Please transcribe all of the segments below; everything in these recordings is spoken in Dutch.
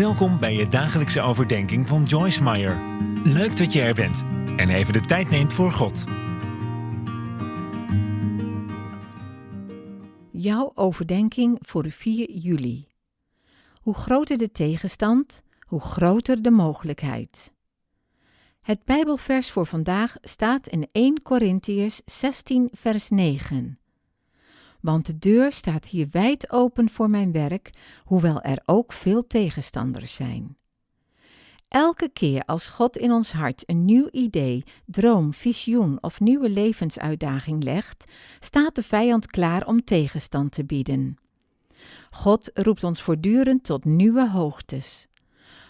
Welkom bij je dagelijkse overdenking van Joyce Meyer. Leuk dat je er bent en even de tijd neemt voor God. Jouw overdenking voor 4 juli. Hoe groter de tegenstand, hoe groter de mogelijkheid. Het Bijbelvers voor vandaag staat in 1 Korintiërs 16, vers 9. Want de deur staat hier wijd open voor mijn werk, hoewel er ook veel tegenstanders zijn. Elke keer als God in ons hart een nieuw idee, droom, visioen of nieuwe levensuitdaging legt, staat de vijand klaar om tegenstand te bieden. God roept ons voortdurend tot nieuwe hoogtes.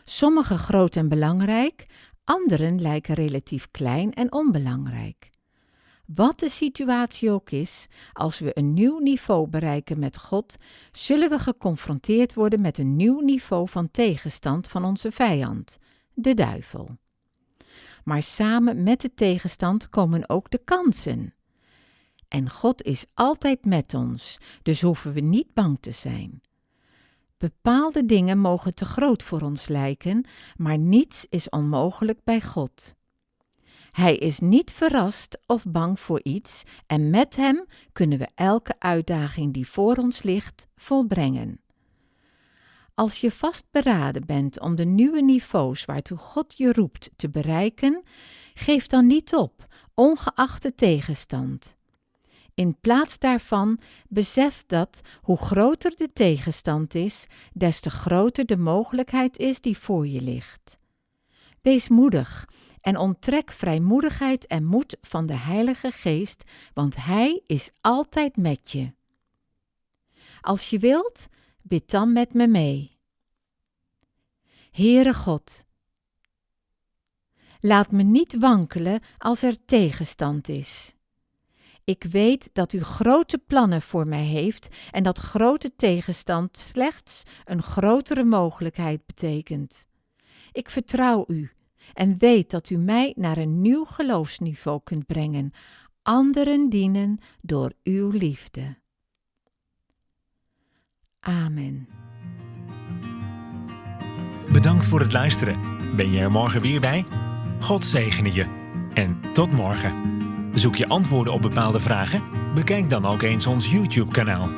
Sommige groot en belangrijk, anderen lijken relatief klein en onbelangrijk. Wat de situatie ook is, als we een nieuw niveau bereiken met God, zullen we geconfronteerd worden met een nieuw niveau van tegenstand van onze vijand, de duivel. Maar samen met de tegenstand komen ook de kansen. En God is altijd met ons, dus hoeven we niet bang te zijn. Bepaalde dingen mogen te groot voor ons lijken, maar niets is onmogelijk bij God. Hij is niet verrast of bang voor iets en met hem kunnen we elke uitdaging die voor ons ligt volbrengen. Als je vastberaden bent om de nieuwe niveaus waartoe God je roept te bereiken, geef dan niet op, ongeacht de tegenstand. In plaats daarvan besef dat hoe groter de tegenstand is, des te groter de mogelijkheid is die voor je ligt. Wees moedig en onttrek vrijmoedigheid en moed van de Heilige Geest, want Hij is altijd met je. Als je wilt, bid dan met me mee. Heere God, laat me niet wankelen als er tegenstand is. Ik weet dat u grote plannen voor mij heeft en dat grote tegenstand slechts een grotere mogelijkheid betekent. Ik vertrouw u en weet dat u mij naar een nieuw geloofsniveau kunt brengen, anderen dienen door uw liefde. Amen. Bedankt voor het luisteren. Ben je er morgen weer bij? God zegene je. En tot morgen. Zoek je antwoorden op bepaalde vragen? Bekijk dan ook eens ons YouTube-kanaal.